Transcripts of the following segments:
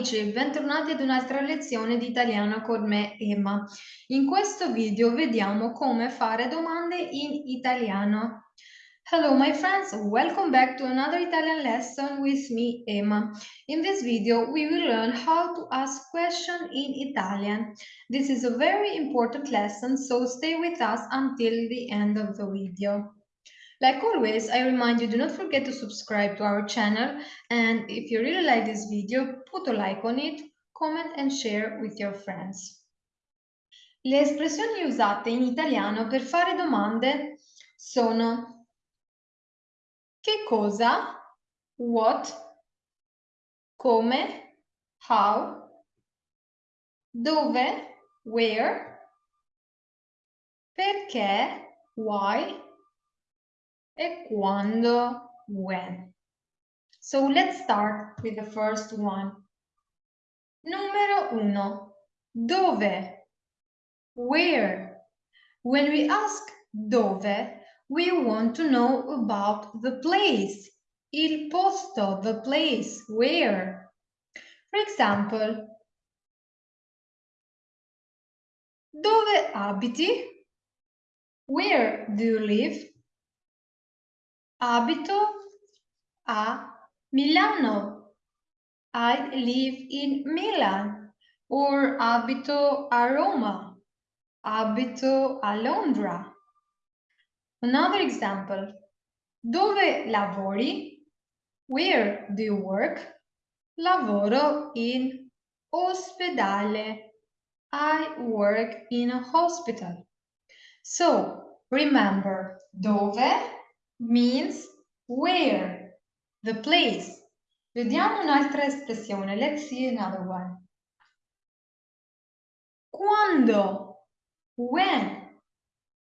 amici, bentornati ad un'altra lezione di italiano con me Emma. In questo video vediamo come fare domande in italiano. Hello my friends, welcome back to another Italian lesson with me Emma. In this video we will learn how to ask questions in Italian. This is a very important lesson so stay with us until the end of the video. Like always, I remind you, do not forget to subscribe to our channel and if you really like this video, put a like on it, comment and share with your friends. Le espressioni usate in italiano per fare domande sono che cosa, what, come, how, dove, where, perché, why, e quando, when. So let's start with the first one. Numero uno, dove? Where? When we ask dove, we want to know about the place. Il posto, the place, where. For example, dove abiti? Where do you live? Abito a Milano. I live in Milan. Or abito a Roma. Abito a Londra. Another example. Dove lavori? Where do you work? Lavoro in ospedale. I work in a hospital. So, remember, dove means where, the place. Vediamo un'altra espressione. Let's see another one. Quando, when,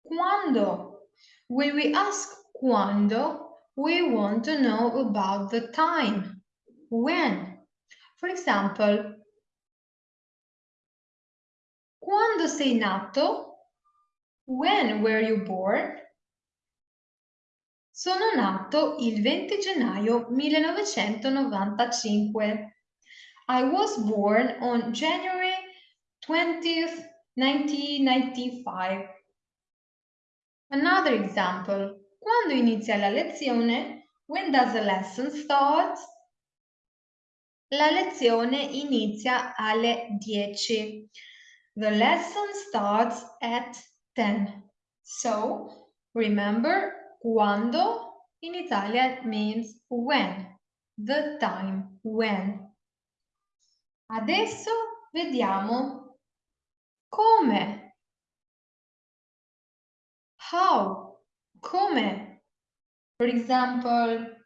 quando. When we ask quando, we want to know about the time, when. For example, quando sei nato? When were you born? Sono nato il 20 gennaio 1995. I was born on January 20th, 1995. Another example. Quando inizia la lezione? When does the lesson start? La lezione inizia alle 10. The lesson starts at 10. So, remember Quando in Italian means when, the time, when. Adesso vediamo come. How, come. For example,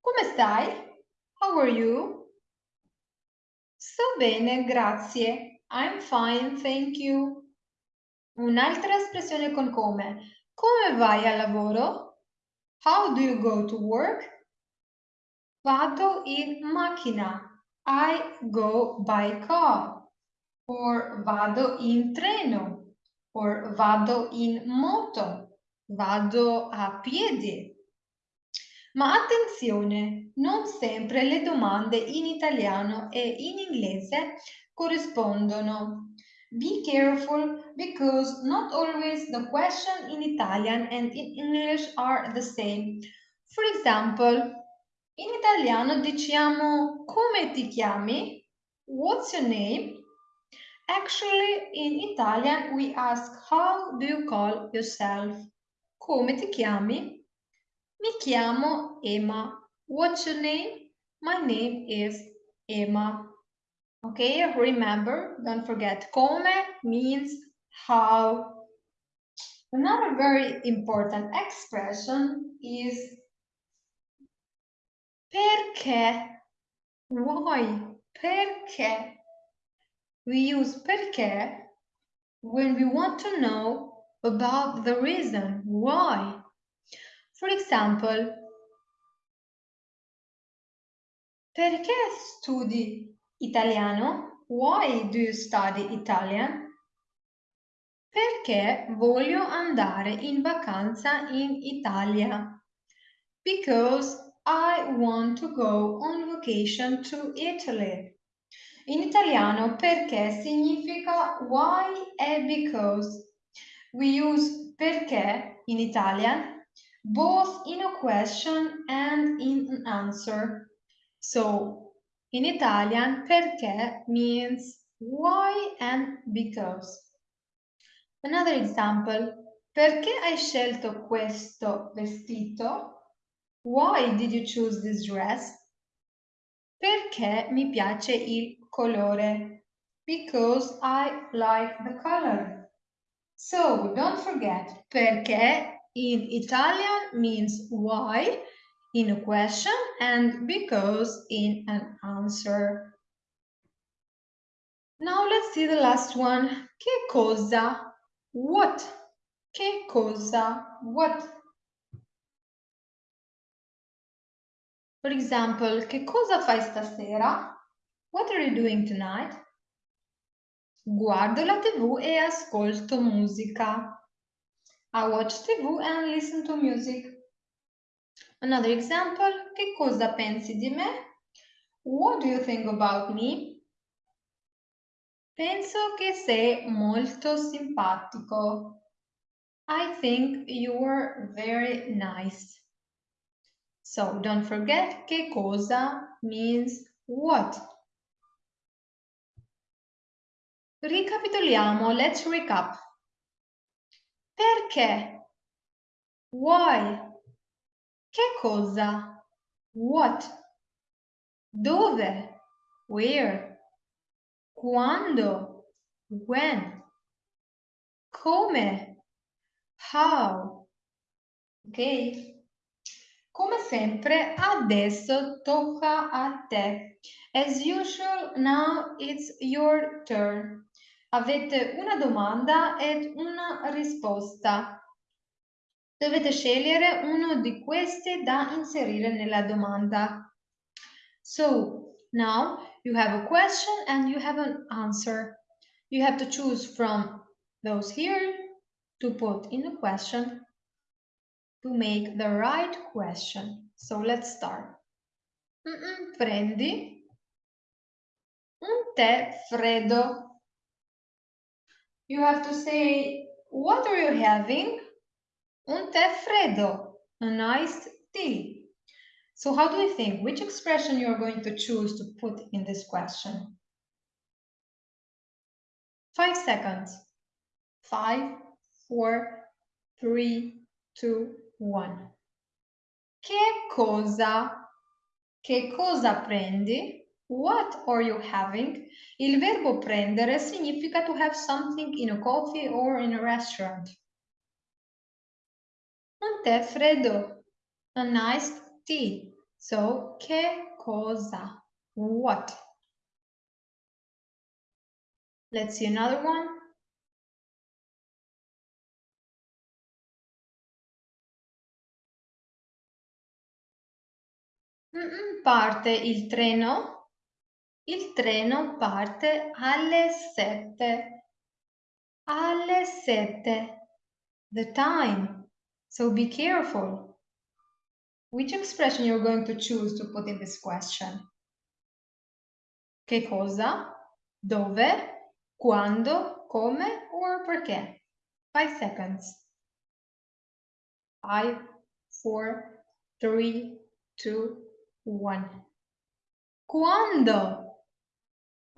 come stai? How are you? Sto bene, grazie. I'm fine, thank you. Un'altra espressione con come. Come vai al lavoro? How do you go to work? Vado in macchina. I go by car. Or vado in treno. Or vado in moto. Vado a piedi. Ma attenzione, non sempre le domande in italiano e in inglese corrispondono. Be careful because not always the question in Italian and in English are the same. For example, in italiano diciamo come ti chiami? What's your name? Actually, in Italian we ask how do you call yourself? Come ti chiami? Mi chiamo Emma. What's your name? My name is Emma. Okay, remember, don't forget, come means how. Another very important expression is perché. Why? Perché. We use perché when we want to know about the reason why. For example, perché studi Italiano? Why do you study Italian? Perché voglio andare in vacanza in Italia. Because I want to go on vacation to Italy. In italiano perché significa why e because. We use perché in Italian both in a question and in an answer. So, in Italian perché means why and because. Another example, perché hai scelto questo vestito? Why did you choose this dress? Perché mi piace il colore? Because I like the color. So don't forget, perché in Italian means why in a question and because in an answer. Now let's see the last one. Che cosa? What? Che cosa? What? For example, che cosa fai stasera? What are you doing tonight? Guardo la TV e ascolto musica. I watch TV and listen to music. Another example, che cosa pensi di me? What do you think about me? Penso che sei molto simpatico. I think you're very nice. So don't forget che cosa means what. Ricapitoliamo, let's recap. Perché? Why? Che cosa? What? Dove? Where? Quando? When? Come? How? Ok? Come sempre, adesso tocca a te. As usual, now it's your turn. Avete una domanda ed una risposta. Dovete scegliere uno di questi da inserire nella domanda. So, now you have a question and you have an answer. You have to choose from those here to put in the question to make the right question. So let's start. Mm -mm, prendi un tè freddo. You have to say, what are you having? Un tè freddo, a nice tea. So how do you think? Which expression you're going to choose to put in this question? Five seconds. Five, four, three, two, one. Che cosa? Che cosa prendi? What are you having? Il verbo prendere significa to have something in a coffee or in a restaurant. Un tè freddo. A nice tea. So, che cosa? What? Let's see another one. parte il treno? Il treno parte alle sette. Alle sette. The time. So be careful. Which expression you're going to choose to put in this question? Che cosa? Dove? Quando? Come? Or perché? Five seconds. Five, four, three, two, one. Quando?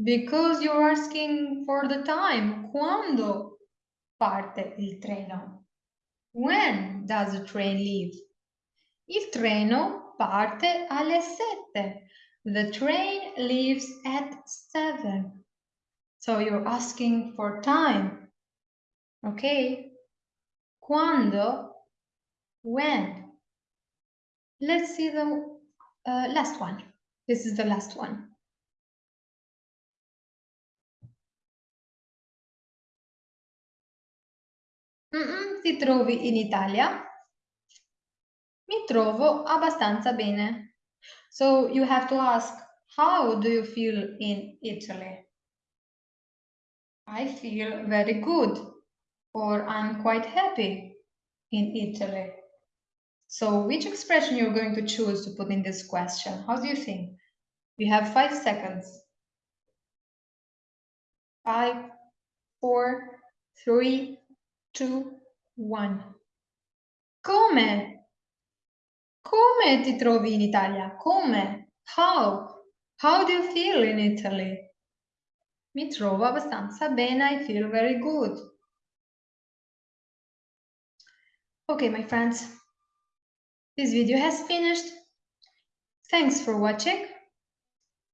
Because you're asking for the time. Quando parte il treno? When does the train leave? Il treno parte alle sette. The train leaves at seven. So you're asking for time. Okay? Quando? When? Let's see the uh, last one. This is the last one. Mm -mm, ti trovi in Italia? Mi trovo abbastanza bene. So you have to ask, how do you feel in Italy? I feel very good or I'm quite happy in Italy. So which expression you're going to choose to put in this question? How do you think? You have five seconds. Five, four, three, two, one. Come? Come ti trovi in Italia? Come? How? How do you feel in Italy? Mi trovo abbastanza bene, I feel very good. Okay, my friends, this video has finished. Thanks for watching.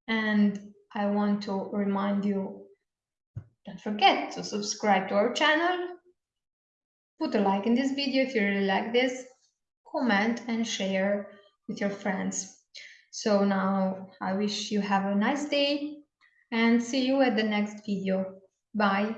And I want to remind you, don't forget to subscribe to our channel. Put a like in this video if you really like this. Comment and share with your friends. So now I wish you have a nice day and see you at the next video. Bye.